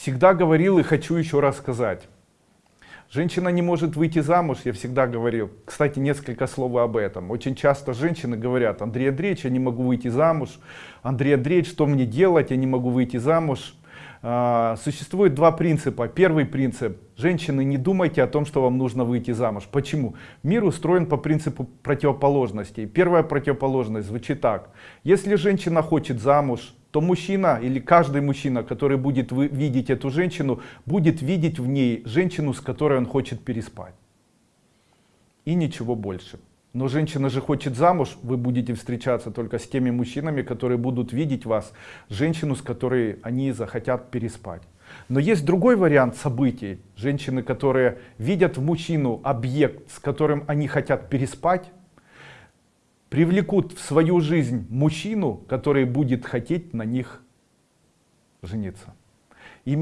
всегда говорил и хочу еще раз сказать. Женщина не может выйти замуж, я всегда говорил. Кстати, несколько слов об этом. Очень часто женщины говорят, Андрей Андреевич, я не могу выйти замуж. Андрей Андреевич, что мне делать, я не могу выйти замуж. А, существует два принципа. Первый принцип. Женщины, не думайте о том, что вам нужно выйти замуж. Почему? Мир устроен по принципу противоположностей. Первая противоположность звучит так. Если женщина хочет замуж, то мужчина или каждый мужчина, который будет видеть эту женщину, будет видеть в ней женщину, с которой он хочет переспать. И ничего больше. Но женщина же хочет замуж, вы будете встречаться только с теми мужчинами, которые будут видеть вас, женщину, с которой они захотят переспать. Но есть другой вариант событий. Женщины, которые видят в мужчину объект, с которым они хотят переспать, привлекут в свою жизнь мужчину, который будет хотеть на них жениться. Именно